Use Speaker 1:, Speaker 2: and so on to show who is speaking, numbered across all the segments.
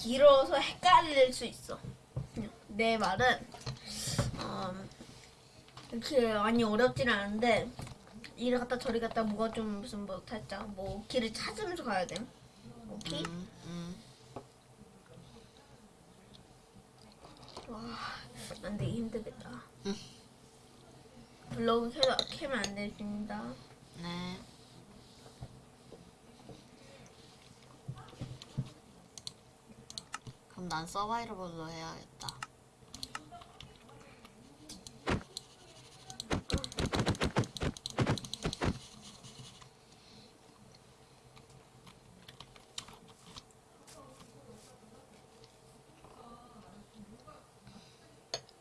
Speaker 1: 길어서 헷갈릴 수 있어. 내 말은 음, 이렇게 많이 어렵진 않은데 이리 갔다 저리 갔다 뭐가 좀 무슨 뭐 살짝 뭐 길을 찾으면서 가야 돼. 오케이?
Speaker 2: 음, 음.
Speaker 1: 와, 안 되기 힘들겠다.
Speaker 2: 응.
Speaker 1: 블로그 켜면 안 되십니다.
Speaker 2: 네. 그럼 난 서바이벌로 해야겠다.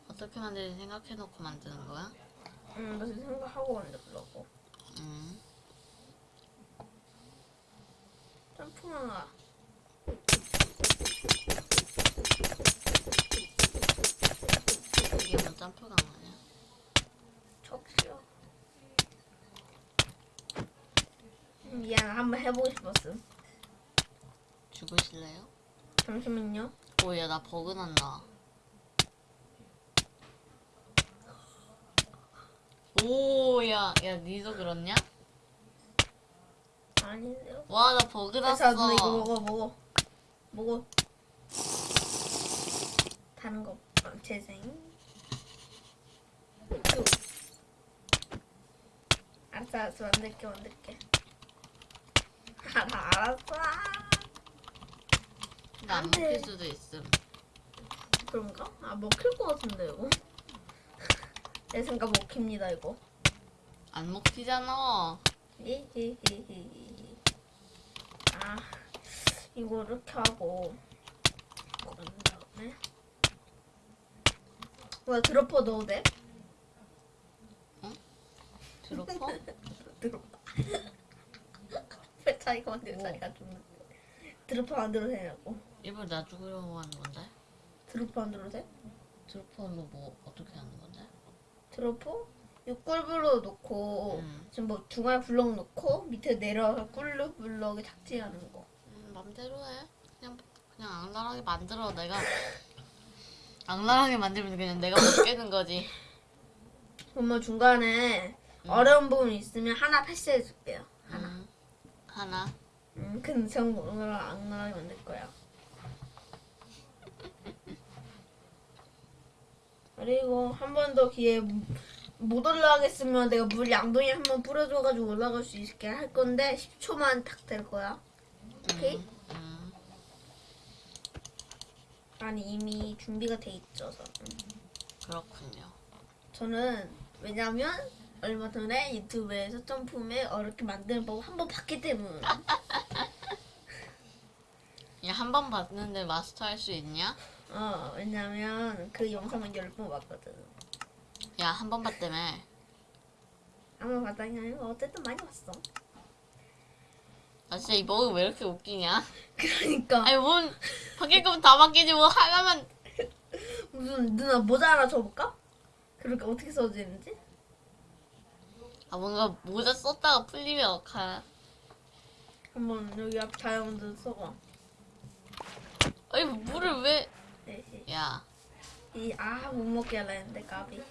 Speaker 2: 어떻게 만들지 생각해놓고 만드는 거야?
Speaker 1: 응, 나 지금 생각하고 만들려고.
Speaker 2: 음.
Speaker 1: 점프망아.
Speaker 2: 이게 뭐 점프가 아니야?
Speaker 1: 척시요. 음, 미안, 한번 해보고 싶었음.
Speaker 2: 죽으실래요?
Speaker 1: 잠시만요.
Speaker 2: 오야 나 버그 난다. 오야 야 니도 그렇냐?
Speaker 1: 아닌데요.
Speaker 2: 와 나 버그
Speaker 1: 자,
Speaker 2: 났어.
Speaker 1: 너 이거 먹어, 먹어. 먹어. 다른 거, 어, 재생. 쭉. 알았어, 알았어. 만들게, 만들게. 알아, 알았어.
Speaker 2: 근데
Speaker 1: 안안 돼.
Speaker 2: 먹힐 수도 있음.
Speaker 1: 그런가? 아, 먹힐 것 같은데, 이거. 내 생각 먹힙니다, 이거.
Speaker 2: 안 먹히잖아.
Speaker 1: 히히히히히. 아, 이거 이렇게 하고 그런 다음에 뭐야 드로퍼 넣어도 돼?
Speaker 2: 드로퍼?
Speaker 1: 드로퍼. 왜 자기가 만들고
Speaker 2: 오.
Speaker 1: 자기가 좀 드로퍼 만들어도 되냐고.
Speaker 2: 일부러 나 죽으려고 하는 건데?
Speaker 1: 드로퍼 만들어도 돼?
Speaker 2: 드로퍼로 뭐 어떻게 하는 건데?
Speaker 1: 드로퍼? 육골블럭 놓고
Speaker 2: 음.
Speaker 1: 지금 뭐 중앙에 블럭 놓고 밑에 내려와서 꿀루 블럭에 착지하는 거.
Speaker 2: 음, 맘대로 해. 그냥 그냥 악랄하게 만들어. 내가 악랄하게 만들면 그냥 내가 못 깨는 거지.
Speaker 1: 정말 중간에
Speaker 2: 음.
Speaker 1: 어려운 부분 있으면 하나 패스해 줄게요. 하나.
Speaker 2: 음, 하나.
Speaker 1: 음, 근데 정말 악랄하게 만들 거야. 그리고 한 번 더 기회 못 올라가겠으면 내가 물 양동이 한 번 뿌려줘가지고 올라갈 수 있게 할 건데 10초만 딱 될 거야. 오케이?
Speaker 2: 음, 음.
Speaker 1: 아니 이미 준비가 돼 있죠. 저는.
Speaker 2: 그렇군요.
Speaker 1: 저는 왜냐면 얼마 전에 유튜브에서 점프맨 어렵게 만드는 법 한 번 봤기 때문.
Speaker 2: 야한 번 봤는데 마스터할 수 있냐?
Speaker 1: 어 왜냐면 그 영상을 열번 봤거든.
Speaker 2: 야 한 번 봤다며.
Speaker 1: 아마 봤다니 아니고 어쨌든 많이 봤어.
Speaker 2: 아 진짜 이 버그 왜 이렇게 웃기냐?
Speaker 1: 그러니까
Speaker 2: 아니 뭔 바뀔 거면 다 바뀌지 뭐 하나만
Speaker 1: 무슨 누나 모자 하나 줘볼까? 그렇게 어떻게 써지는지?
Speaker 2: 아 뭔가 모자 썼다가 풀리면 어카
Speaker 1: 한번 여기 앞 다이아몬드 써봐.
Speaker 2: 아니 물을 왜
Speaker 1: 네,
Speaker 2: 야,
Speaker 1: 이 아 못 먹게 하려 했는데 까비.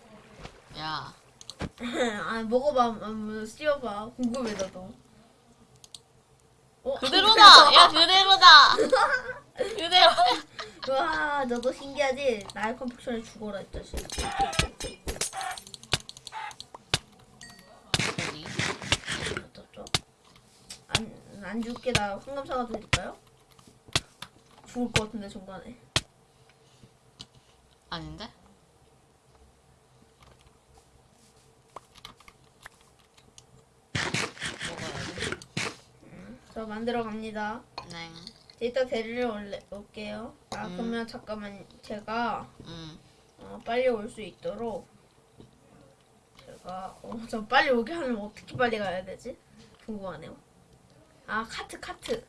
Speaker 2: 야,
Speaker 1: 아 먹어봐, 한번 씌워봐. 궁금해 나도. 어?
Speaker 2: 그대로다! 야, 그대로다! 그대로!
Speaker 1: 와, 너도 신기하지? 나의 컴퓨터에 죽어라 이 자식.
Speaker 2: 저기.
Speaker 1: 어쩌죠? 안, 안 죽게 나 황금 사과 드릴까요? 죽을 것 같은데 중간에.
Speaker 2: 아닌데? 먹어야지.
Speaker 1: 저 만들어 갑니다.
Speaker 2: 네.
Speaker 1: 이따 데리러 올래, 올게요. 아
Speaker 2: 음.
Speaker 1: 그러면 잠깐만 제가
Speaker 2: 음.
Speaker 1: 어, 빨리 올 수 있도록 제가 어, 저 빨리 오게 하려면 어떻게 빨리 가야 되지? 궁금하네요. 아 카트 카트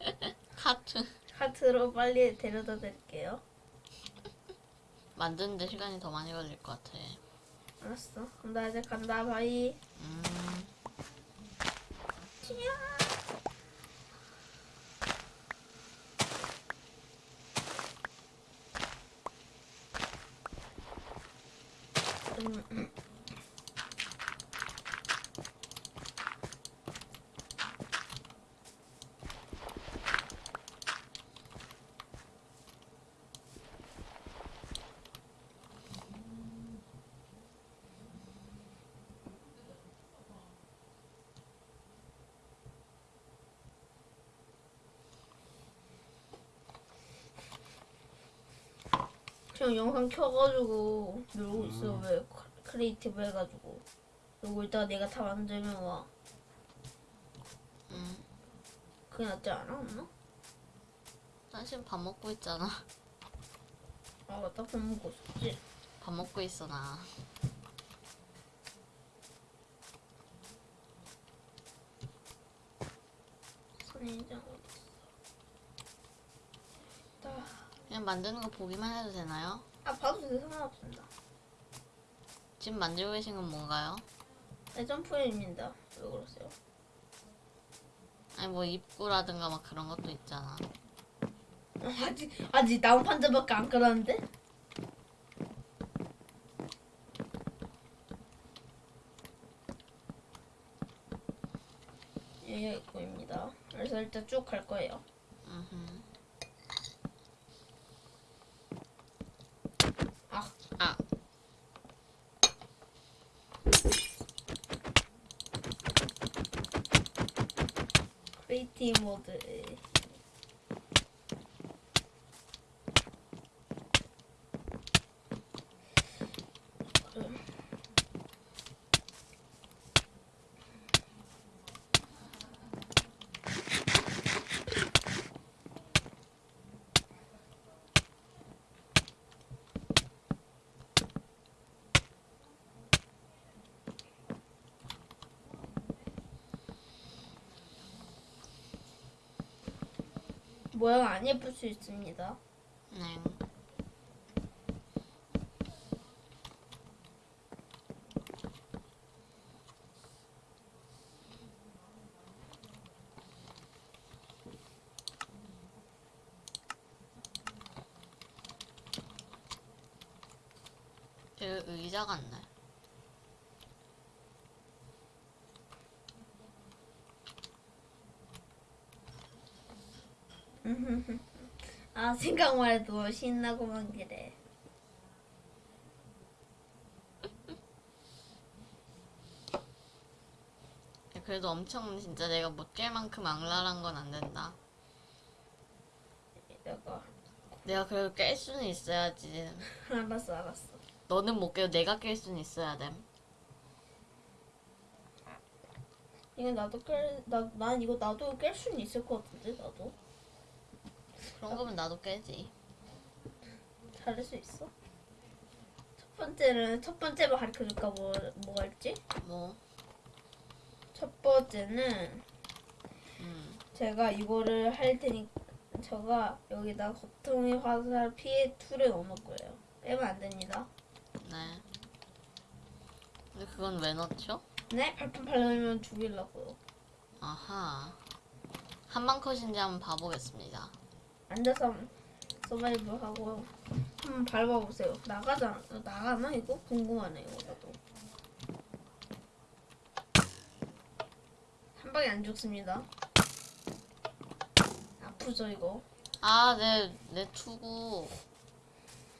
Speaker 2: 카트.
Speaker 1: 카트로 빨리 데려다 드릴게요.
Speaker 2: 만드는데 시간이 더 많이 걸릴 것 같아.
Speaker 1: 알았어. 그럼 나 이제 간다. bye.
Speaker 2: 음.
Speaker 1: 치야. 음, 음. 지금 영상 켜가지고 놀고 있어 왜 크- creative 해가지고 그리고 이따가 내가 다 만들면 와
Speaker 2: 응.
Speaker 1: 그게 낫지 않아 엄마?
Speaker 2: 난 지금 밥 먹고 있잖아.
Speaker 1: 아 맞다 밥 먹고 있었지
Speaker 2: 밥 먹고 있어 나.
Speaker 1: 선인장 어디 있어 나-
Speaker 2: 그냥 만드는 거 보기만 해도 되나요?
Speaker 1: 아 봐도 돼 상관없습니다
Speaker 2: 지금 만들고 계신 건 뭔가요?
Speaker 1: 내 점프입니다 왜 그러세요?
Speaker 2: 아니 뭐 입구라든가 막 그런 것도 있잖아.
Speaker 1: 어, 아직 아직 나온 판자밖에 안 깔았는데? 예, 이거입니다. 그래서 일단 쭉 갈 거예요.
Speaker 2: 음.
Speaker 1: 아,
Speaker 2: 아.
Speaker 1: 크리에이티브 모드. 모양 안 예쁠 수 있습니다.
Speaker 2: 네. 되게 의자 같네.
Speaker 1: 아 생각만 해도 신나고만 그래.
Speaker 2: 그래도 엄청 진짜 내가 못 깰 만큼 악랄한 건 안 된다.
Speaker 1: 내가
Speaker 2: 내가 그래도 깰 수는 있어야지.
Speaker 1: 알았어 알았어.
Speaker 2: 너는 못 깨도 내가 깰 수는 있어야 돼.
Speaker 1: 이거 나도 깰 나 난 이거 나도 깰 수는 있을 것 같은데 나도
Speaker 2: 그런 거면 나도 깨지.
Speaker 1: 잘할 수 있어. 첫 번째는 첫 번째로 가르쳐 줄까 뭐 뭐가 있지?
Speaker 2: 뭐,
Speaker 1: 첫 번째는
Speaker 2: 음,
Speaker 1: 제가 이거를 할 테니 제가 여기다 거통의 화살 피해 툴을 넣어놓을 거예요. 빼면 안 됩니다.
Speaker 2: 네. 근데 그건 왜 넣죠?
Speaker 1: 네 발판 발라면 죽이려고요.
Speaker 2: 아하. 한방 컷인지 한번 봐보겠습니다.
Speaker 1: 앉아서 서바이벌 하고요. 한번 밟아보세요. 나가잖아. 나가나 이거 궁금하네 이거 나도. 한 방에 안 죽습니다. 아프죠 이거.
Speaker 2: 아, 내, 내 투구.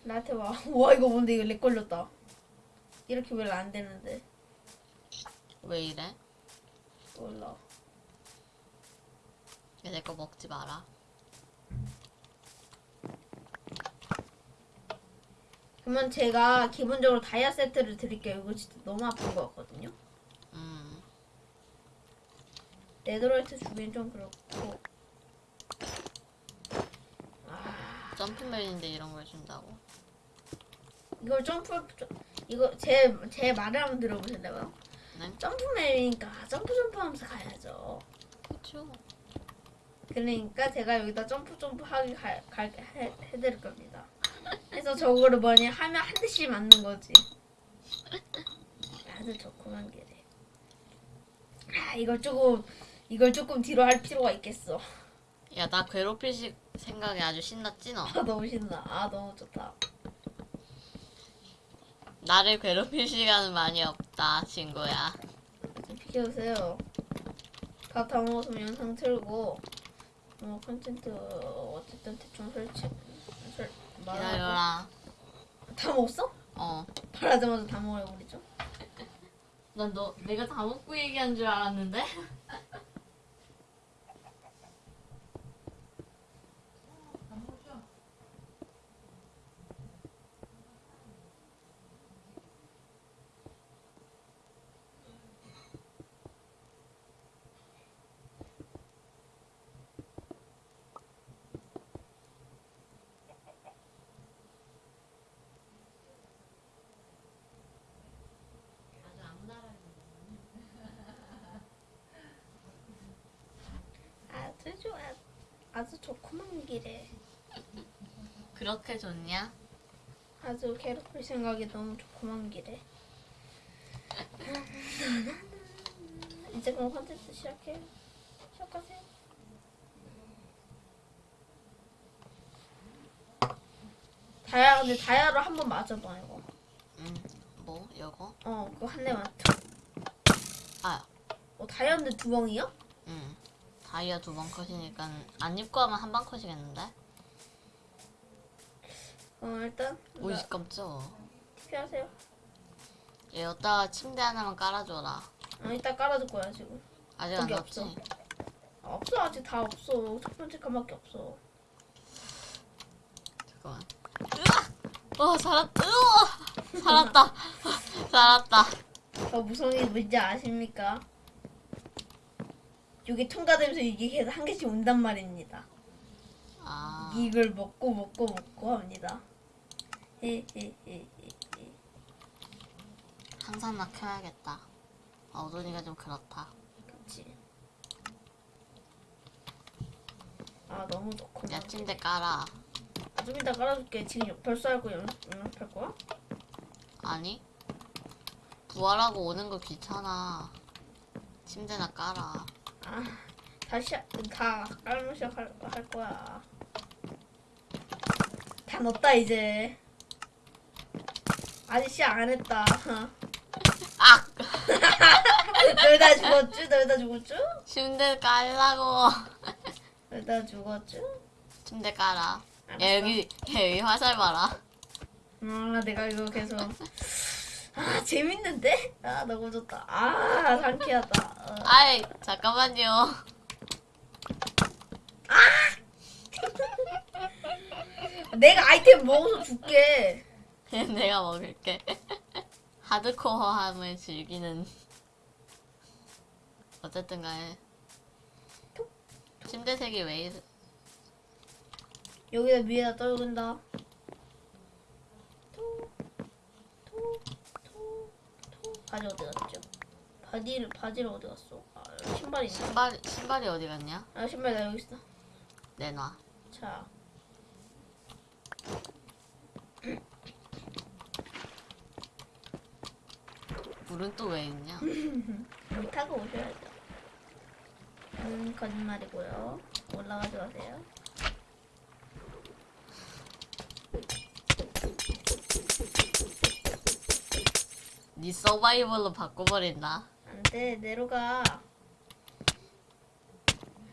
Speaker 1: 나한테 와. 와 이거 뭔데 이거 렉 걸렸다. 이렇게 왜 안 되는데?
Speaker 2: 왜 이래?
Speaker 1: 몰라.
Speaker 2: 내거 먹지 마라.
Speaker 1: 그러면 제가 기본적으로 다이아 세트를 드릴게요. 이거 진짜 너무 아픈 거 같거든요.
Speaker 2: 음,
Speaker 1: 네드라이트 주기엔 좀 그렇고. 아,
Speaker 2: 점프맨인데 이런 걸 준다고.
Speaker 1: 이걸 점프 이거 제 제 말을 한번 들어보실래요?
Speaker 2: 네?
Speaker 1: 점프맨이니까 점프 점프하면서 가야죠.
Speaker 2: 그쵸.
Speaker 1: 그러니까 제가 여기다 점프 점프 하게 갈, 갈, 해, 해드릴 겁니다. 그래서 저거를 뭐냐 하면 한 대씩 맞는 거지. 아주 좋구만 그래. 아 이걸 조금 이걸 조금 뒤로 할 필요가 있겠어.
Speaker 2: 야, 나 괴롭힐 시- 생각에 아주 신났지, 너?
Speaker 1: 아 너무 신나. 아 너무 좋다.
Speaker 2: 나를 괴롭힐 시간은 많이 없다, 친구야.
Speaker 1: 좀 비켜주세요. 밥 다 먹었으면 영상 틀고 뭐 컨텐츠 어쨌든 대충 설치
Speaker 2: 기다려라.
Speaker 1: 다 먹었어?
Speaker 2: 어.
Speaker 1: 말하자마자 다 먹어버리죠.
Speaker 2: 난 너, 내가 다 먹고 얘기한 줄 알았는데?
Speaker 1: 아주 좋아. 아주 좋구만 길에.
Speaker 2: 그렇게 좋냐?
Speaker 1: 아주 괴롭힐 생각이 너무 좋구만 길에. 이제 그럼 컨텐츠 시작해. 시작하세요. 다야 근데 다야로 한번 맞아봐 이거.
Speaker 2: 응. 뭐, 요거?
Speaker 1: 어 그거 한 대만.
Speaker 2: 아,
Speaker 1: 어 근데 두 방이야?
Speaker 2: 응. 다이아 두 번 컷이니까 안 입고 하면 한 방 컷이겠는데?
Speaker 1: 어 일단
Speaker 2: 오이 깜짝.
Speaker 1: 피하세요.
Speaker 2: 얘 여기다가 침대 하나만 깔아줘라.
Speaker 1: 어 이따 깔아줄 거야 지금.
Speaker 2: 아직 안 없지?
Speaker 1: 없어. 아, 없어 아직 다 없어. 첫 번째 칸밖에 없어.
Speaker 2: 잠깐만. 으아! 어, 살았다. 으아! 살았다. 살았다.
Speaker 1: 더 무서운 게 뭔지 아십니까? 이게 통과되면서 이게 계속 한 개씩 온단 말입니다.
Speaker 2: 아,
Speaker 1: 이걸 먹고 먹고 먹고 합니다. 헤헤헤헤.
Speaker 2: 항상 나 켜야겠다. 아, 오돈이가 좀 그렇다.
Speaker 1: 그렇지. 아 너무 좋구나.
Speaker 2: 야, 침대 깔아.
Speaker 1: 아, 좀 이따 깔아줄게. 지금 역- 벌써 할거 연락할 거야?
Speaker 2: 아니? 부활하고 오는 거 귀찮아. 침대나 깔아.
Speaker 1: 아 다시 하- 다 깔면 시작할 할 거야. 다 넣었다 이제. 아직 시작 안 했다.
Speaker 2: 악!
Speaker 1: 널다 죽었쥬? 널다 죽었쥬?
Speaker 2: 침대 깔라고.
Speaker 1: 널다 죽었쥬?
Speaker 2: 침대 깔아. 야, 여기, 야, 여기 화살 봐라.
Speaker 1: 아 내가 이거 계속 아 재밌는데? 아 너무 좋다. 아 상쾌하다. 어.
Speaker 2: 아이, 잠깐만요.
Speaker 1: 내가 아이템 먹어서 줄게.
Speaker 2: 내가 먹을게. 하드코어함을 즐기는. 어쨌든 간에. 침대 색이 왜 이래?
Speaker 1: 여기다 위에다 떨군다. 바지 어디 갔죠? 바지를 바지를 어디 갔어? 아, 신발이 있나?
Speaker 2: 신발, 신발이 어디 갔냐?
Speaker 1: 아 신발 나 여기 있어.
Speaker 2: 내놔.
Speaker 1: 자.
Speaker 2: 물은 또 왜 있냐?
Speaker 1: 여기 타고 오셔야죠. 음 거짓말이고요. 올라가지 마세요.
Speaker 2: 네 서바이벌로 바꿔버린다.
Speaker 1: 안돼 내려가.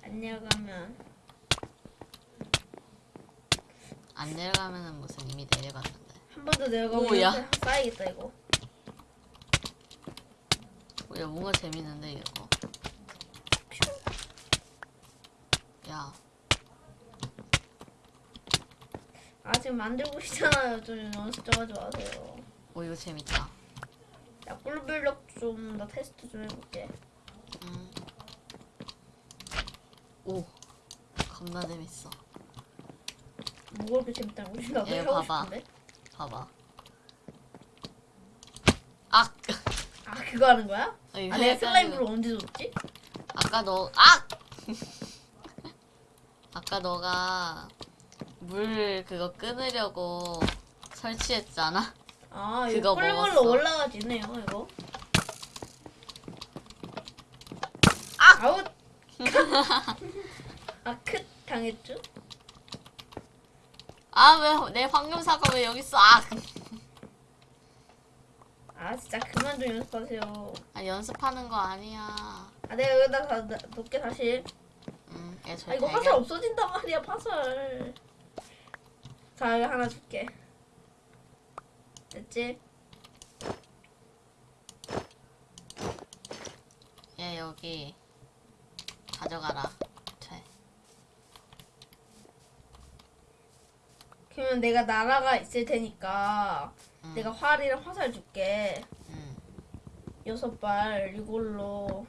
Speaker 1: 안 내려가면
Speaker 2: 안 내려가면은 무슨 이미 내려갔는데.
Speaker 1: 한 번 더 내려가면
Speaker 2: 오야.
Speaker 1: 쌓이겠다 이거.
Speaker 2: 어, 야, 뭔가 재밌는데, 이거. 야,
Speaker 1: 아 지금 만들고 있잖아요. 좀 연습 좀 하지 마세요.
Speaker 2: 오, 이거 재밌다.
Speaker 1: 야 꿀블럭 좀 나 테스트 좀 해볼게.
Speaker 2: 음. 오, 겁나 재밌어.
Speaker 1: 뭐가 그렇게 재밌다는 거지? 나도
Speaker 2: 얘
Speaker 1: 해보고
Speaker 2: 봐봐.
Speaker 1: 싶은데.
Speaker 2: 봐봐. 악!
Speaker 1: 아 그거 하는 거야?
Speaker 2: 어, 이거
Speaker 1: 아 내가 슬라임으로 언제 줬지?
Speaker 2: 아까 너, 악! 아까 너가 물 그거 끊으려고 설치했잖아?
Speaker 1: 아
Speaker 2: 그거
Speaker 1: 이거
Speaker 2: 먹었어.
Speaker 1: 올라가지네요 이거. 아! 아웃! 아 크 당했죠?
Speaker 2: 아, 왜 내 황금사과 왜 여기 있어? 악!
Speaker 1: 아 진짜 그만 좀 연습하세요.
Speaker 2: 아 연습하는 거 아니야.
Speaker 1: 아 내가 여기다 다 놔- 놓게 다시.
Speaker 2: 음, 얘아저
Speaker 1: 이거 화살 없어진단 말이야 화살. 자 여기 하나 줄게. 됐지?
Speaker 2: 얘 여기 가져가라. 돼.
Speaker 1: 그러면 내가 나라가 있을 테니까
Speaker 2: 음.
Speaker 1: 내가 활이랑 화살 줄게.
Speaker 2: 음.
Speaker 1: 여섯 발 이걸로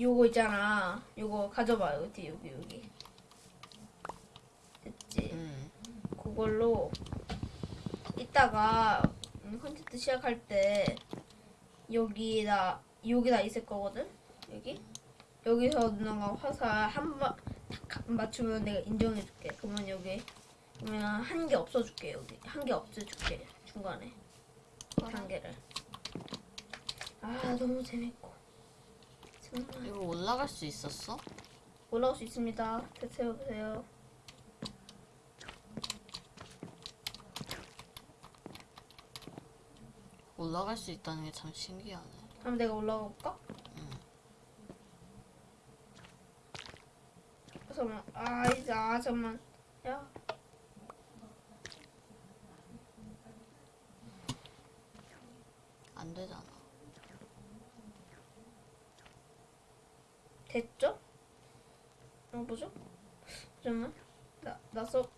Speaker 1: 요거 있잖아. 요거 가져봐 여기 여기 여기. 됐지?
Speaker 2: 음.
Speaker 1: 그걸로 이따가 음, 콘텐츠 시작할 때 여기다 여기다 있을 거거든. 여기 여기서 누나가 화살 한번 맞추면 내가 인정해줄게. 그러면 여기 그러면 한 개 없어줄게 여기 한 개 없애줄게 중간에 한 개를. 아 너무 재밌고 정말
Speaker 2: 이거 올라갈 수 있었어?
Speaker 1: 올라올 수 있습니다. 됐어요 보세요.
Speaker 2: 올라갈 수 있다는 게 참 신기하네.
Speaker 1: 한번 내가 올라가 볼까?
Speaker 2: 응.
Speaker 1: 잠깐만. 아 이제 아 잠만. 야.
Speaker 2: 안 되잖아.
Speaker 1: 됐죠? 어 보죠? 잠깐만. 나 나서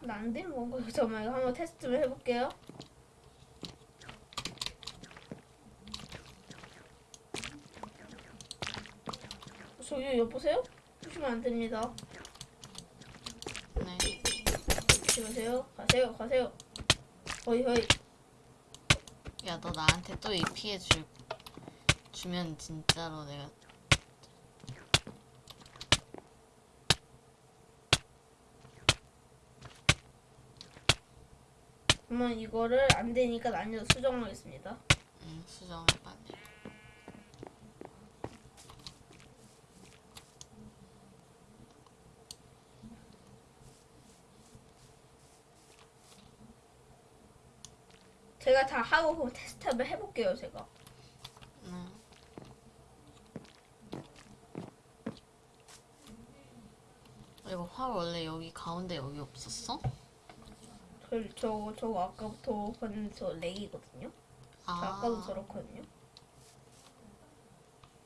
Speaker 1: 나안 되는 건가? 잠깐만 이거 한번 테스트 좀 해볼게요. 저기 여보세요? 보시면 안 됩니다.
Speaker 2: 네.
Speaker 1: 가세요. 가세요. 가세요. 허이 허이.
Speaker 2: 야, 너 나한테 또 이 피해 줄, 주면 진짜로 내가.
Speaker 1: 그러면 이거를 안 되니까 난이도 수정하겠습니다.
Speaker 2: 응, 수정을 빨리.
Speaker 1: 제가 다 하고 테스트 한번 해볼게요, 제가.
Speaker 2: 응. 이거 활 원래 여기 가운데 여기 없었어?
Speaker 1: 저, 저, 저거 아까부터 봤는데 저 렉이거든요. 저
Speaker 2: 아,
Speaker 1: 아까도 저렇거든요.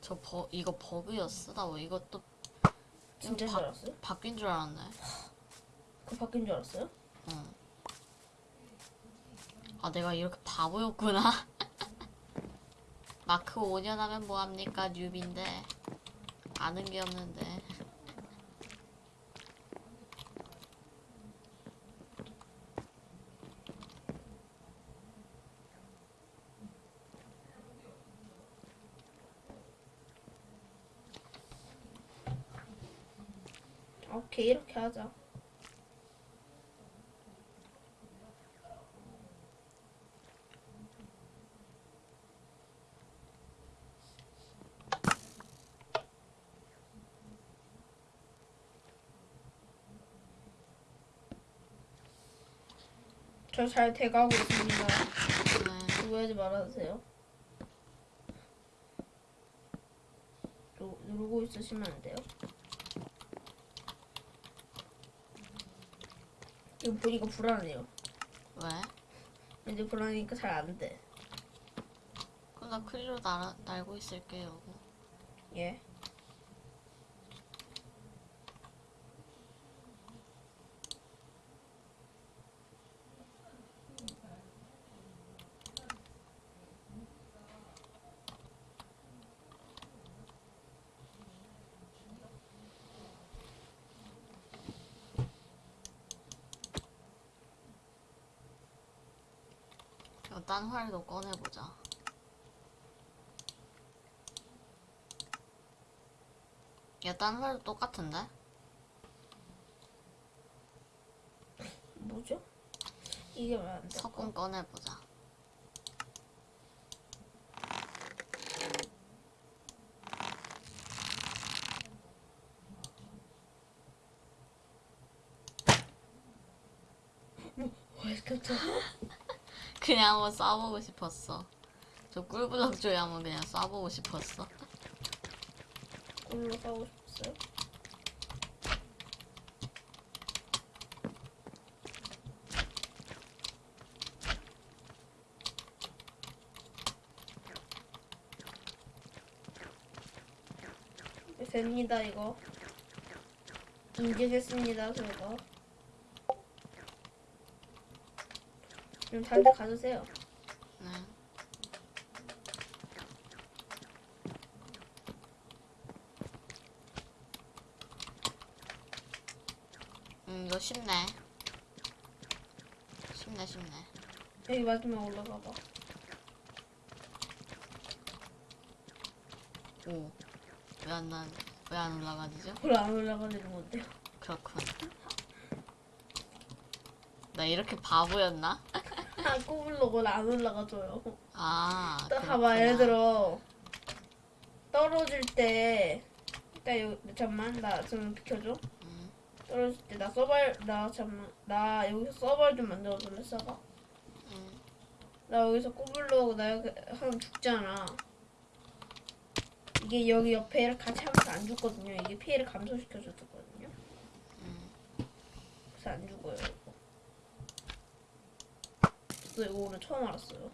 Speaker 2: 저 버, 이거 버그였어? 나 뭐 이것도
Speaker 1: 진짜
Speaker 2: 이거
Speaker 1: 줄 알았어요?
Speaker 2: 바뀐 줄 알았네.
Speaker 1: 그 바뀐 줄 알았어요?
Speaker 2: 응. 아, 내가 이렇게 바보였구나. 마크 5년 하면 뭐합니까? 뉴비인데. 아는 게 없는데.
Speaker 1: 오케이, 이렇게 하자. 저 잘 돼가고 있습니다.
Speaker 2: 네.
Speaker 1: 오해하지 말아주세요. 누, 누르고 있으시면 안 돼요. 이거 보니까 불안해요.
Speaker 2: 왜?
Speaker 1: 이제 불안하니까 잘 안 돼.
Speaker 2: 그럼 나 클리로 날, 날고 있을게요.
Speaker 1: 예.
Speaker 2: 딴 활도 꺼내보자. 야, 딴 활도 똑같은데?
Speaker 1: 뭐죠? 이게 왜안 돼?
Speaker 2: 석궁 꺼내보자.
Speaker 1: 와, 깜짝.
Speaker 2: 그냥 한번 쏴보고 싶었어. 저 꿀블럭 조이 한번 그냥 쏴보고 싶었어.
Speaker 1: 꿀로 가고 싶었어요. 네, 됩니다 이거 인증했습니다 저거 그럼 다들 가주세요
Speaker 2: 네. 음, 이거 쉽네. 쉽네, 쉽네.
Speaker 1: 여기 마지막 올라가 봐
Speaker 2: 오. 왜 안 나, 왜안 올라가지죠?
Speaker 1: 왜안 올라가려는 건데요
Speaker 2: 그렇군. 나 이렇게 바보였나?
Speaker 1: 아 꼬불러고 안 올라가줘요
Speaker 2: 아.
Speaker 1: 또 봐봐. 예를 들어 떨어질 때 일단 여 잠만 나 좀 비켜줘
Speaker 2: 음,
Speaker 1: 떨어질 때 나 서발 나 잠만 나 여기서 서발 좀 만들어줄래 서가
Speaker 2: 음.
Speaker 1: 나 여기서 꼬불러고 나 여기 하면 죽잖아 이게 여기 옆에 같이 하면서 안 죽거든요 이게 피해를 감소시켜주거든요
Speaker 2: 음.
Speaker 1: 그래서 안 죽어요 저 이거 오늘 처음 알았어요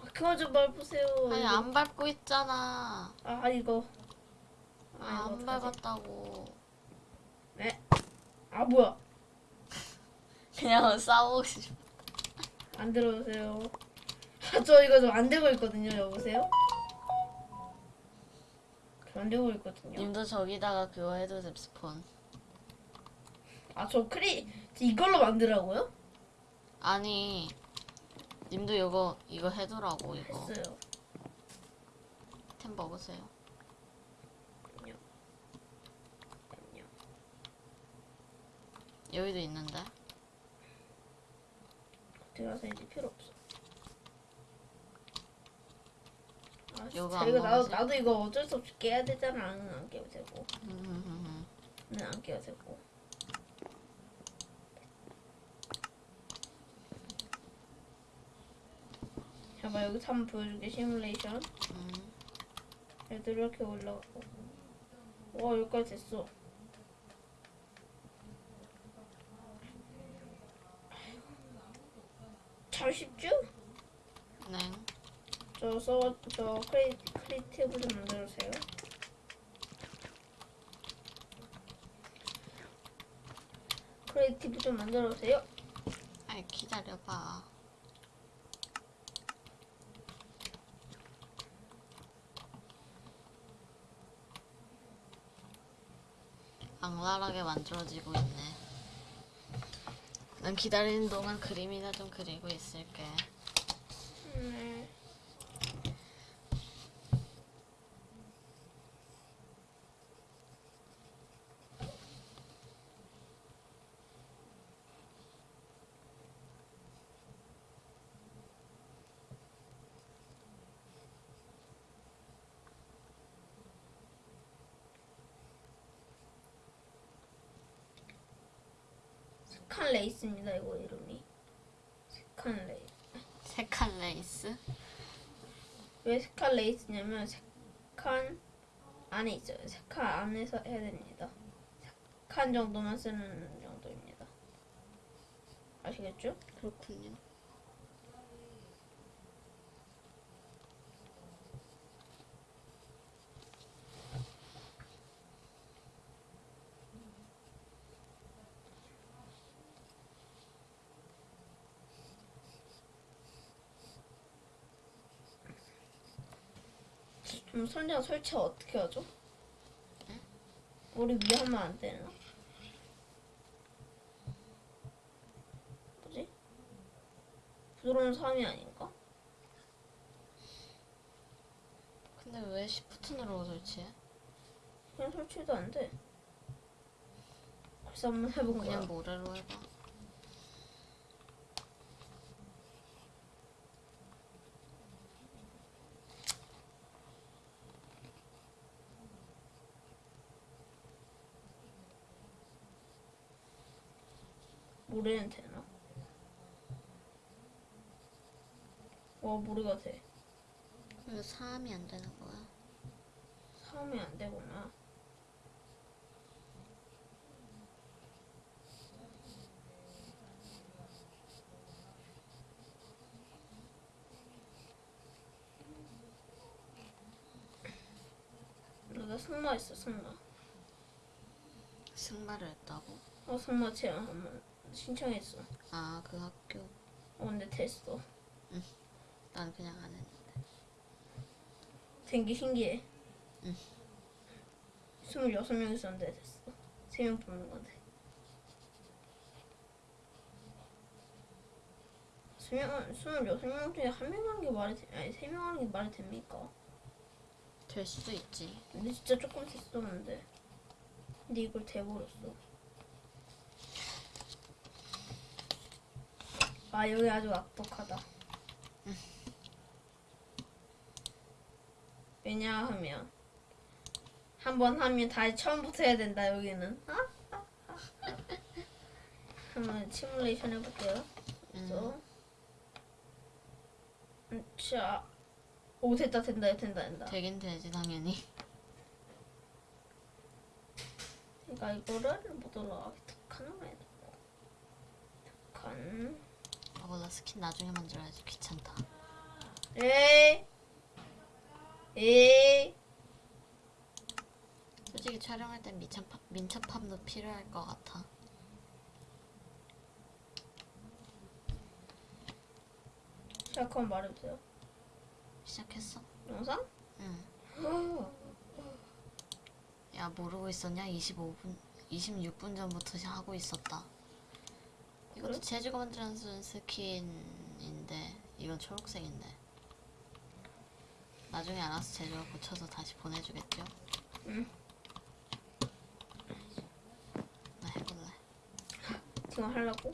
Speaker 1: 아 그만 좀 밟으세요
Speaker 2: 아니. 안 밟고 있잖아.
Speaker 1: 아 이거 아,
Speaker 2: 안? 밟았다고.
Speaker 1: 아 뭐야
Speaker 2: 그냥 싸우고 싶어.
Speaker 1: 안 들어오세요 아, 저 이거 좀 안 되고 있거든요 여보세요 안 되고 있거든요
Speaker 2: 님도 저기다가 그거 해도 돼, 스폰.
Speaker 1: 아 저 크리 이걸로 만들라고요?
Speaker 2: 아니, 님도 이거, 이거 해두라고, 이거.
Speaker 1: 했어요
Speaker 2: 템 먹으세요. 여기도 있는데.
Speaker 1: 들어가서 이제 필요 없어 아
Speaker 2: 요거
Speaker 1: 진짜
Speaker 2: 안
Speaker 1: 이거 나도,
Speaker 2: 먹으세요?
Speaker 1: 나도 이거 어쩔 수 없이 깨야 되잖아 응, 안 깨도 되고
Speaker 2: 음,
Speaker 1: 응, 안 깨도 되고 봐봐 여기서 한번 보여줄게 시뮬레이션
Speaker 2: 음.
Speaker 1: 애들 이렇게 올라가고 와 여기까지 됐어 참 쉽죠?
Speaker 2: 네.
Speaker 1: 저 서, 저 cre, creative 좀 만들어주세요 creative 좀 만들어주세요
Speaker 2: 아이, 기다려봐. 악랄하게 만들어지고 있네. 난 기다리는 동안 그림이나 좀 그리고 있을게.
Speaker 1: 네. 세 칸 레이스입니다 이거 이름이 세 칸 레이스
Speaker 2: 세 칸 레이스?
Speaker 1: 왜 세 칸 레이스냐면 세 칸 안에 있어요. 세 칸 안에서 해야 됩니다. 세 칸 정도만 쓰는 정도입니다. 아시겠죠?
Speaker 2: 그렇군요.
Speaker 1: 그럼 선장 설치 어떻게 하죠? 우리 위에 하면 안 되나? 뭐지? 부드러운 삶이 아닌가?
Speaker 2: 근데 왜 시프트 누르고 설치해?
Speaker 1: 그냥 설치도 안 돼. 그래서 한번 해본 거야.
Speaker 2: 그냥 모래로 해봐.
Speaker 1: 모래는 되나? 와 모르가 돼.
Speaker 2: 근데 사람이 안 되는 거야.
Speaker 1: 사람이 안 되구나. 나 승마 있어 승마.
Speaker 2: 승마를 했다고?
Speaker 1: 어 승마 체험 한번 신청했어. 어
Speaker 2: 아, 그 학교.
Speaker 1: 근데 됐어.
Speaker 2: 난 그냥 안 했는데.
Speaker 1: 된 게 신기해.
Speaker 2: 응.
Speaker 1: 26명 있었는데 됐어. 3명 뽑는 건데. 수명, 26명 중에 한 명 하는 게 말이 돼, 아니 3명 하는 게 말이 됩니까?
Speaker 2: 될 수도 있지.
Speaker 1: 근데 진짜 조금 됐었는데. 근데 이걸 돼버렸어. 아, 여기 아주 악독하다. 왜냐하면, 한 번 하면 다시 처음부터 해야 된다, 여기는. 아? 아, 아, 아. 한번 시뮬레이션 해볼게요. 음, 자, 오, 됐다, 된다, 된다, 된다.
Speaker 2: 되긴 되지, 당연히.
Speaker 1: 그러니까 이거를 못 올라가게 툭한
Speaker 2: 아, 몰라. 스킨 나중에 만들어야지. 귀찮다.
Speaker 1: 에이 에이
Speaker 2: 솔직히 촬영할 땐 민첩함, 민첩함도 필요할 것 같아.
Speaker 1: 시작하면 말해주세요
Speaker 2: 시작했어?
Speaker 1: 영상?
Speaker 2: 응. 야, 모르고 있었냐? 25분, 26분 전부터 시- 하고 있었다. 이것도? 제주가 만들어준 스킨인데, 이건 초록색인데. 나중에 알아서 제주가 고쳐서 다시 보내주겠죠?
Speaker 1: 응.
Speaker 2: 나 해볼래.
Speaker 1: 지금 하려고?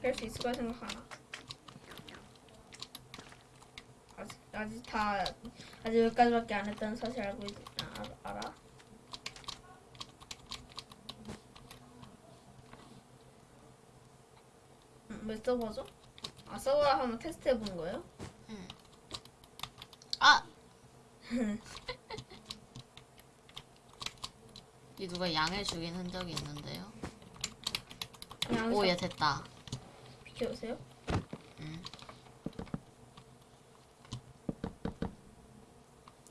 Speaker 1: 할 수 있을 거라 생각하나 아직, 아직 다 아직 여기까지밖에 안 했다는 사실 알고 있, 아, 알아? 서버죠? 아 서버를 한번 테스트 해본 거예요?
Speaker 2: 아! 이 누가 양을 죽인 흔적이 있는데요?
Speaker 1: 그냥
Speaker 2: 오, 얘 됐다.
Speaker 1: 비켜보세요
Speaker 2: 응.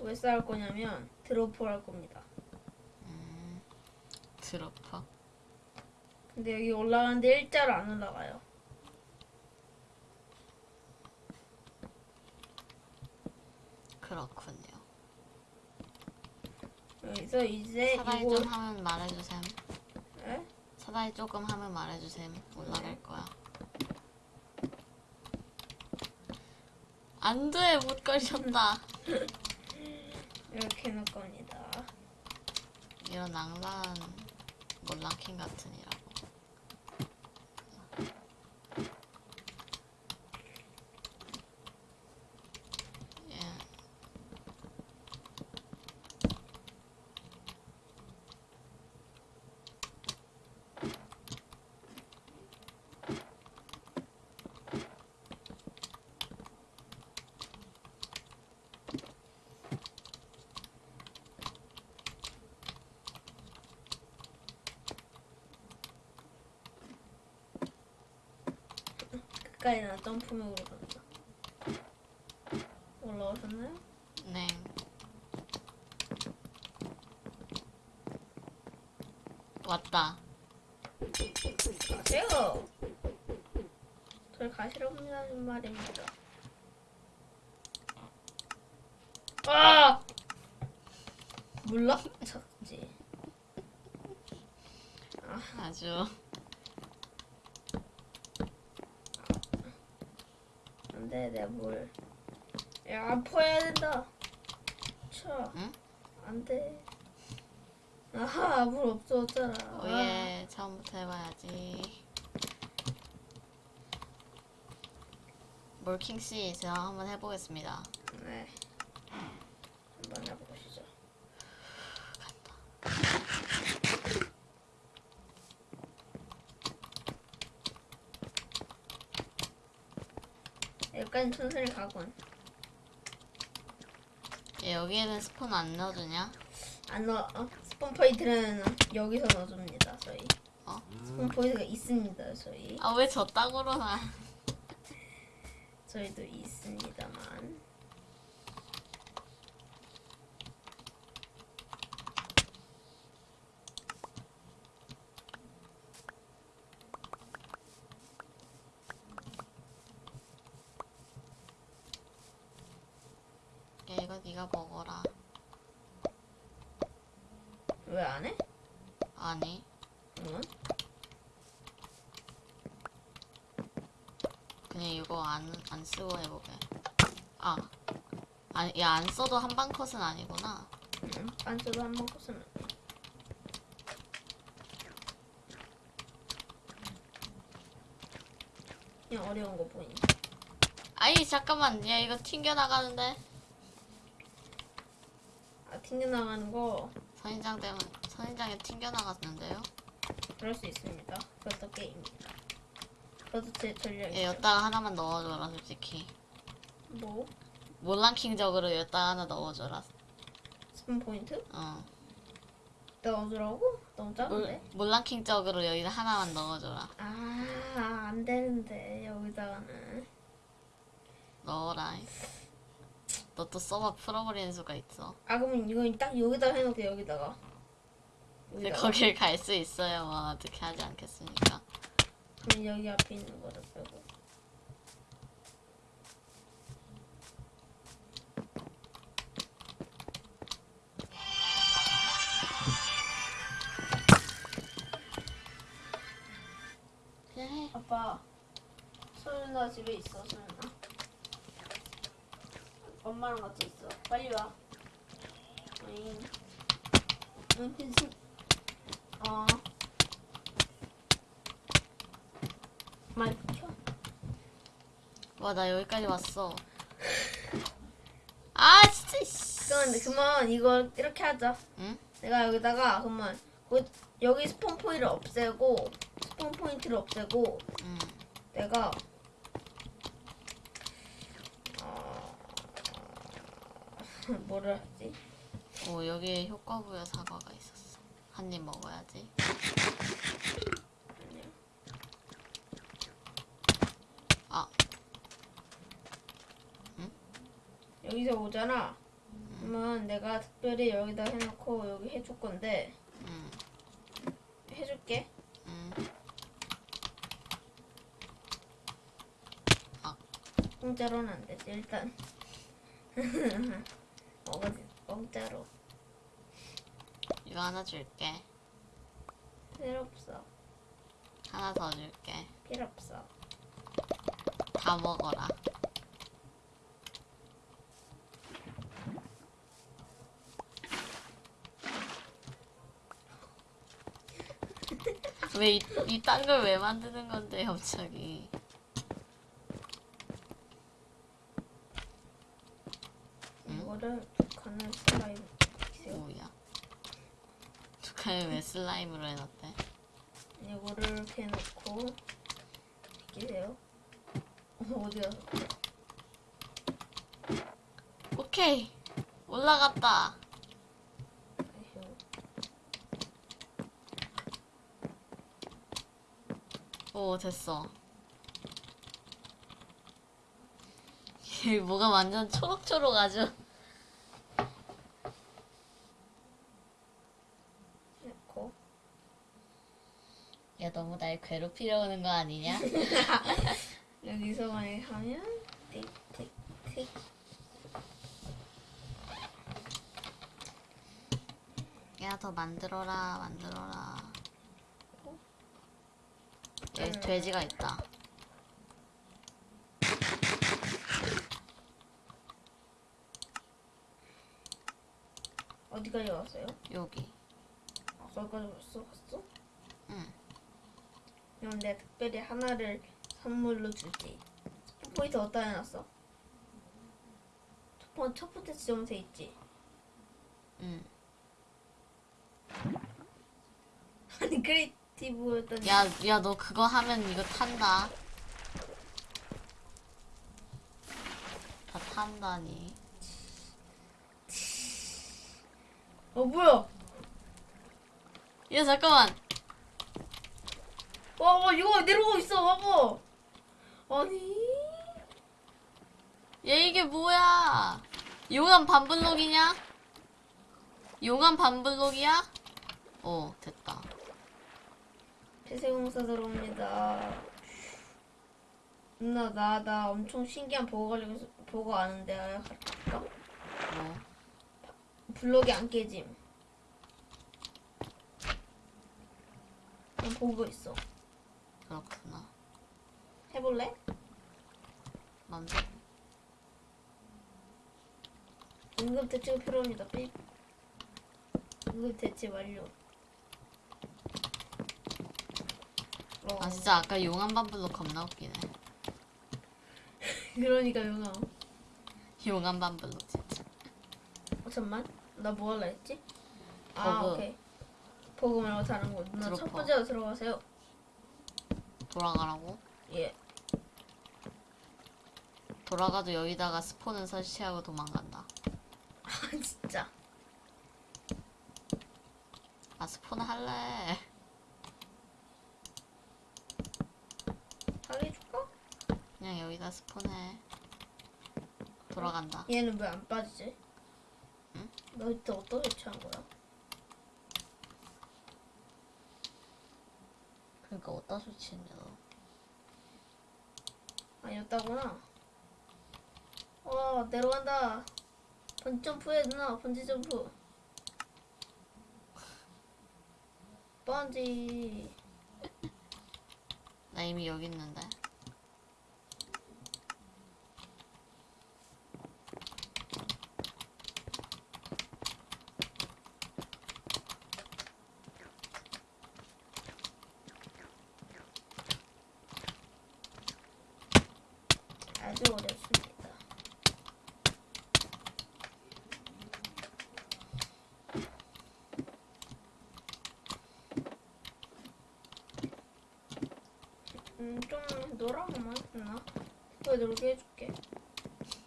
Speaker 1: 왜 싸울 거냐면 드로프 할 겁니다
Speaker 2: 음, 드러퍼.
Speaker 1: 근데 여기 올라가는데 일자로 안 올라가요. 여기서 이제
Speaker 2: 사다리
Speaker 1: 이거
Speaker 2: 좀 하면 말해주셈.
Speaker 1: 에?
Speaker 2: 사다리 조금 하면 말해주셈. 올라갈 거야. 안 돼, 못 걸렸다.
Speaker 1: 이렇게 해놓을 겁니다.
Speaker 2: 이런 낭만 몰라킹 같으니라고. 예.
Speaker 1: 가까이 나 점프력으로 간다. 올라오셨나요?
Speaker 2: 네. 왔다.
Speaker 1: 가세요. 저를 가시라고 하는 말입니다. 아! 몰라? 쳤지.
Speaker 2: 아주
Speaker 1: 안돼 내가 뭘 야, 아파야 된다 쳐
Speaker 2: 응?
Speaker 1: 안 돼 아하 물 없어졌잖아
Speaker 2: 오예 처음부터 해봐야지. 몰킹 씨 제가 한번 해보겠습니다.
Speaker 1: 아, 네 한번 해보시죠 약간 천천히 가군.
Speaker 2: 얘 여기에는 spawn 안 넣어주냐?
Speaker 1: 안 넣어. 어? spawn point는 여기서 넣어줍니다. 저희.
Speaker 2: 어?
Speaker 1: spawn point가 있습니다. 저희.
Speaker 2: 아 왜저 땅으로 나?
Speaker 1: 저희도 있습니다만.
Speaker 2: 야 이거 네가 먹어라.
Speaker 1: 왜 안 해?
Speaker 2: 아니
Speaker 1: 응?
Speaker 2: 그냥 이거 안 안 쓰고 해보게. 아 아니 야 안 써도 한방 컷은 아니구나.
Speaker 1: 응. 빤스도 한번 컸으면. 그냥 어려운 거 보이니?
Speaker 2: 아이 잠깐만 야 이거 튕겨 나가는데
Speaker 1: 아 튕겨나가는 거
Speaker 2: 선인장 때문에 선인장에 튕겨 나갔는데요.
Speaker 1: 그럴 수 있습니다. 그것도 게임입니다. 그것도
Speaker 2: 제얘
Speaker 1: 전략이죠.
Speaker 2: 여기다가 하나만 넣어줘라 솔직히.
Speaker 1: 뭐?
Speaker 2: 몰랑킹적으로 여기다가 하나 넣어줘라.
Speaker 1: 스폰 포인트?
Speaker 2: 어.
Speaker 1: 넣어주라고? 너무
Speaker 2: 몰,
Speaker 1: 작은데?
Speaker 2: 몰랑킹적으로 여기다 하나만 넣어줘라.
Speaker 1: 아, 안 되는데, 여기다가는.
Speaker 2: 넣어라. 너또 서버 풀어버리는 수가 있어.
Speaker 1: 아, 그러면 이건 딱 여기다가 해놓게, 여기다가.
Speaker 2: 근데
Speaker 1: 여기다가.
Speaker 2: 거길 갈 수 있어요. 뭐 어떻게 하지 않겠습니까?
Speaker 1: 그럼 여기 앞에 있는 거를 빼고. 아빠, 소윤아 집에 있어, 소윤아. 엄마랑 같이 있어. 빨리 와. 어잉. 응, 괜찮. 어. 마이크 켜.
Speaker 2: 와 나 여기까지 왔어. 아 진짜. 씨.
Speaker 1: 그만, 그만 이거 이렇게 하자.
Speaker 2: 응?
Speaker 1: 내가 여기다가 거- 여기 스폰 포인트를 없애고 스폰 포인트를 없애고
Speaker 2: 응.
Speaker 1: 내가 어... 뭐를 하지?
Speaker 2: 오 여기에 효과부여 사과가 있었어. 한 입 먹어야지.
Speaker 1: 아니야.
Speaker 2: 아
Speaker 1: 여기서 오잖아. 그러면 내가 특별히 여기다 해놓고 여기 해줄 건데
Speaker 2: 응.
Speaker 1: 해줄게.
Speaker 2: 응.
Speaker 1: 공짜로는 안 되지 일단. 먹어지 공짜로
Speaker 2: 이거 하나 줄게.
Speaker 1: 필요 없어.
Speaker 2: 하나 더 줄게.
Speaker 1: 필요 없어.
Speaker 2: 다 먹어라. 왜 이딴 걸 왜 만드는 건데 갑자기? 응?
Speaker 1: 이거를 두 칸을 슬라임 시켜요.
Speaker 2: 뭐야? 북한을 왜 슬라임으로 해놨대?
Speaker 1: 이거를 이렇게 해놓고 끼세요. 어디 가서
Speaker 2: 오케이 올라갔다. 오 됐어. 얘 뭐가 완전 초록초록 아주.
Speaker 1: 넣고
Speaker 2: 야 너무 날 괴롭히려 오는 거 아니냐?
Speaker 1: 여기서 만약에 하면 틱틱틱
Speaker 2: 야 더 만들어라 만들어라. 여기 돼지가 있다.
Speaker 1: 어디까지 갔어요?
Speaker 2: 여기.
Speaker 1: 아, 거기까지 벌써 갔어?
Speaker 2: 응.
Speaker 1: 그럼 내가 특별히 하나를 선물로. spawn point 어디다 해놨어? 첫, 번, 첫 번째 지점에 돼 있지.
Speaker 2: 응.
Speaker 1: 아니 creative였더니
Speaker 2: 야, 야, 너 그거 하면 이거 탄다. 한다니.
Speaker 1: 어 뭐야?
Speaker 2: 야 잠깐만.
Speaker 1: 와, 와 이거 내려오고 있어. 봐봐. 아니.
Speaker 2: 얘 이게 뭐야? 용암 반블록이냐? 용암 반블록이야? 어 됐다.
Speaker 1: 폐쇄공사 들어옵니다. 누나 나 나 엄청 신기한 보고 가지고 보고 아는데 아, 갈까?
Speaker 2: 뭐
Speaker 1: 블록이 안 깨짐. 난 보고 있어.
Speaker 2: 그렇구나.
Speaker 1: 해볼래?
Speaker 2: 맘대로.
Speaker 1: 응급 대책이 필요합니다. 삐. 응급 대책 완료. 어,
Speaker 2: 아 진짜 아까 용암 반블록 겁나 웃기네.
Speaker 1: 그러니까 영아.
Speaker 2: 용암 반블록 진짜.
Speaker 1: 어, 잠만. 나 뭐 할라 했지? 아
Speaker 2: 버그.
Speaker 1: 오케이. 버그 말고 다른 거. 누나 첫
Speaker 2: 드로퍼.
Speaker 1: 번째로 들어가세요.
Speaker 2: 돌아가라고?
Speaker 1: 예.
Speaker 2: 돌아가도 여기다가 스폰을 설치하고 도망간다.
Speaker 1: 아 진짜.
Speaker 2: 아 스폰 할래.
Speaker 1: 하게 해줄까?
Speaker 2: 그냥 여기다 스폰해. 돌아간다.
Speaker 1: 얘는 왜 안 빠지지?
Speaker 2: 응?
Speaker 1: 너 이때 어떻게 취한 거야?
Speaker 2: 그러니까 어디다 설치했냐 너.
Speaker 1: 아니었다구나. 와 내려간다. 번지 점프해 누나 번지 점프. 번지.
Speaker 2: 나 이미 여기 있는데.
Speaker 1: 아주 어렵습니다. 음, 좀 놀아보면 되나? 왜 놀게 해줄게.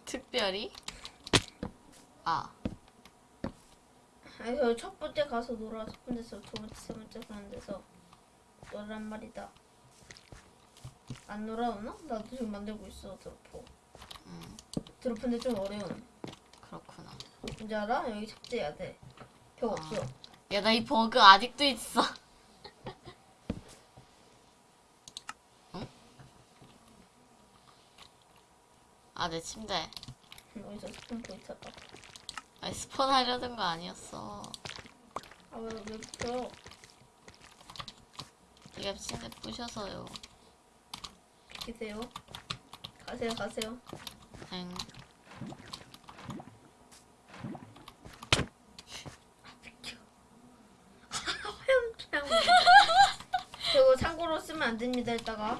Speaker 2: 특별히? 아
Speaker 1: 아니, 저첫 번째 가서 놀아, 첫 번째서 두 번째, 세 번째 그런 데서 놀란 말이다. 안 놀아오나? 나도 지금 만들고 있어, dropper.
Speaker 2: 음,
Speaker 1: dropper인데 좀 어려운.
Speaker 2: 그렇구나.
Speaker 1: 뭔지 알아? 여기 삭제해야 돼. 벽 없어.
Speaker 2: 야 나 이 버그 아직도 있어. 응? 아내 침대.
Speaker 1: 어디서 spawn point 다.
Speaker 2: 아니 spawn 하려던 거 아니었어.
Speaker 1: 아, 왜, 왜 붙여?
Speaker 2: 네가 침대 부셔서요.
Speaker 1: 비키세요. 가세요, 가세요.
Speaker 2: 엥.
Speaker 1: 그냥. 저거 참고로 쓰면 안 됩니다, 이따가.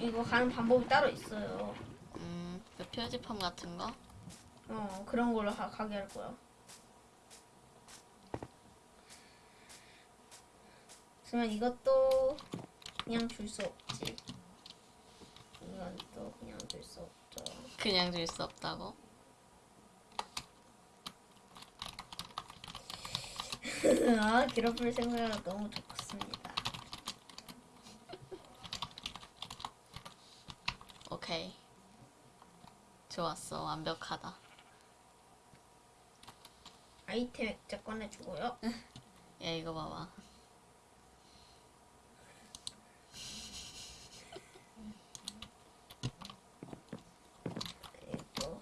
Speaker 1: 이거 가는 방법이 따로 있어요.
Speaker 2: 음, 그 표지판 같은 거?
Speaker 1: 어, 그런 걸로 가, 가게 할 거야. 그러면 이것도 그냥 줄 수 없지. 이건 또 그냥 줄 수 없죠.
Speaker 2: 그냥 줄 수 없다고?
Speaker 1: 아, 괴롭힐 생각이 너무 좋습니다.
Speaker 2: 오케이. 좋았어. 완벽하다.
Speaker 1: 아이템 액자 꺼내주고요.
Speaker 2: 야, 이거 봐봐.
Speaker 1: 이거.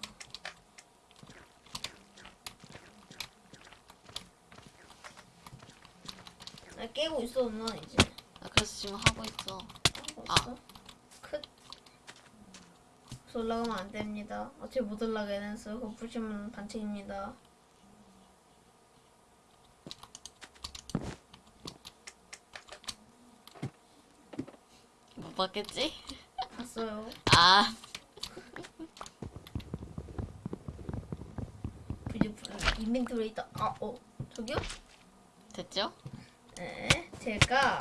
Speaker 1: 나 깨고 있어, 누나 이제.
Speaker 2: 나 그래서 지금 하고 있어.
Speaker 1: 없어? 크. 그래서 올라가면 안 됩니다. 어차피 못 올라가게 해서 그거 부시면 반칙입니다.
Speaker 2: 못 봤겠지?
Speaker 1: 봤어요.
Speaker 2: 아,
Speaker 1: 인벤토리 있다. 아, 어, 저기요?
Speaker 2: 됐죠?
Speaker 1: 네, 제가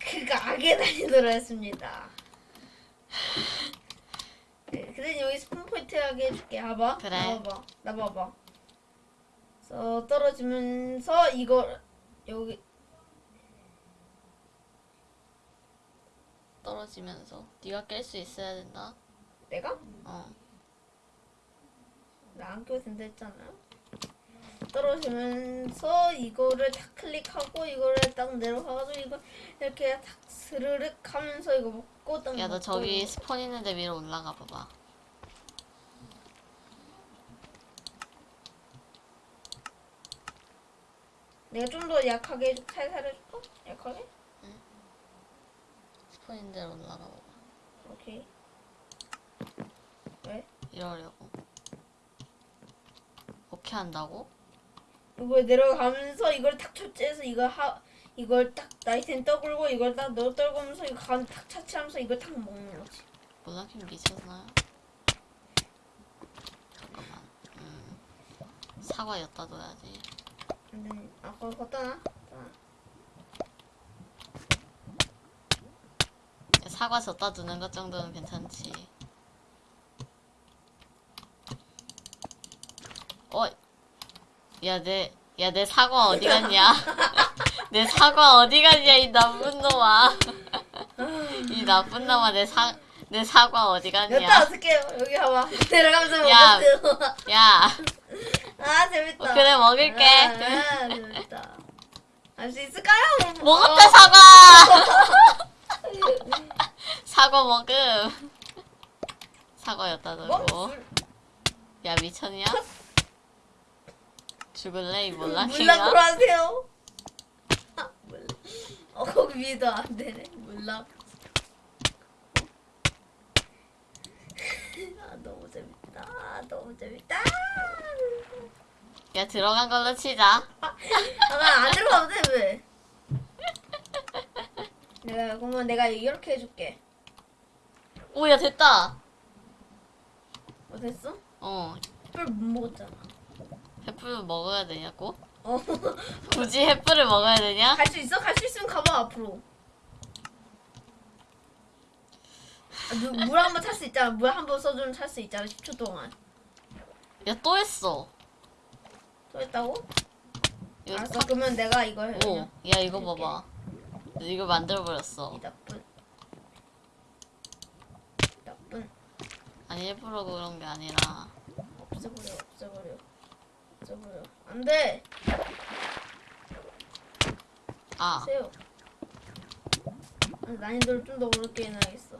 Speaker 1: 그 가게 다니도록 했습니다. 근데 여기 스폰 포인트 하게 해줄게. 봐봐.
Speaker 2: 그래.
Speaker 1: 나 봐봐. 나 봐봐. 그래서 떨어지면서 이거 여기
Speaker 2: 떨어지면서 네가 깰 수 있어야 된다.
Speaker 1: 내가
Speaker 2: 어.
Speaker 1: 나 안 껴도 된다 했잖아요. 떨어지면서 이거를 탁 클릭하고 이거를 딱 내려가가지고 이거 이렇게 탁 스르륵 하면서 이거 먹고 딱
Speaker 2: 야너
Speaker 1: 먹고
Speaker 2: 저기 스폰 있는데 위로 올라가 봐봐.
Speaker 1: 내가 좀 더 약하게 살살 해줄까? 약하게?
Speaker 2: 데로 올라가 봐봐.
Speaker 1: 오케이. 왜?
Speaker 2: 이러려고. 오케이 한다고?
Speaker 1: 이거 내려가면서 이걸 탁 초째해서 이거 하 이걸 딱 나이텐 떠굴고 이걸 딱 넣어 떨구면서 이거 가운 탁 차치하면서 이걸 탁 먹는 거지.
Speaker 2: 몰라긴 미쳤나요? 잠깐만. 음. 사과 엿다 둬야지.
Speaker 1: 근데 아까 갖다 놔. 갖다 놔.
Speaker 2: 사과 젓다 두는 것 정도는 괜찮지. 어, 야, 내, 야, 내 사과 어디 갔냐? 내 사과 어디 갔냐, 이 나쁜 놈아. 이 나쁜 놈아, 내 사, 내 사과 어디 갔냐?
Speaker 1: 어떻게 여기 봐봐. 내려가면서
Speaker 2: 야.
Speaker 1: 먹었어요.
Speaker 2: 야,
Speaker 1: 아 재밌다.
Speaker 2: 어, 그래, 먹을게.
Speaker 1: 아, 재밌다. 할 수 있을까요?
Speaker 2: 먹었다,
Speaker 1: 어.
Speaker 2: 사과! 사과 먹음. 사과 엿다
Speaker 1: 뭐?
Speaker 2: 야, 미쳤냐? 죽을래, 이?
Speaker 1: 돌아세요. 아, 몰라. 어 거기 위에도 안 되네. 몰라. 아 너무 재밌다. 아, 너무 재밌다.
Speaker 2: 야, 들어간 걸로 치자.
Speaker 1: 아안 들어가도 돼 왜? 내가 그러면 내가 이렇게 해줄게.
Speaker 2: 오, 야, 됐다.
Speaker 1: 뭐 됐어?
Speaker 2: 어,
Speaker 1: 뿔못 먹었잖아.
Speaker 2: 햇불 먹어야 되냐고?
Speaker 1: 어.
Speaker 2: 굳이 햇불을 먹어야 되냐?
Speaker 1: 갈 수 있어? 갈 수 있으면 가봐 앞으로. 아, 물 한 번 탈 수 있잖아. 물 한 번 써주면 탈 수 있잖아. 10초 동안.
Speaker 2: 야, 또 했어.
Speaker 1: 또 했다고? 알았어.
Speaker 2: 탁-
Speaker 1: 그러면 내가 이거 해.
Speaker 2: 오, 야, 이거
Speaker 1: 이렇게.
Speaker 2: 봐봐. 이거 만들어 버렸어.
Speaker 1: 이 나쁜. 나쁜.
Speaker 2: 아니, 일부러 그런 게 아니라.
Speaker 1: 없애버려. 없애버려. 없애버려. 안 돼.
Speaker 2: 아,
Speaker 1: 세요. 아니, 난이도를 좀 더 어렵게 해놔야겠어.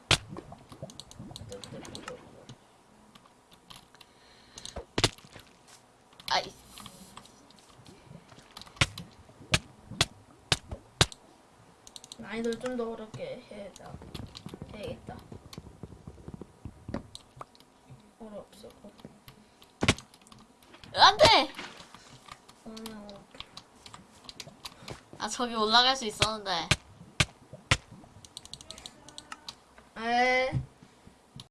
Speaker 2: 아이.
Speaker 1: 난이도를 좀 더 어렵게 해야 해야겠다. 어렵어.
Speaker 2: 안 돼!
Speaker 1: 어,
Speaker 2: 아, 저기 올라갈 수 있었는데.
Speaker 1: 에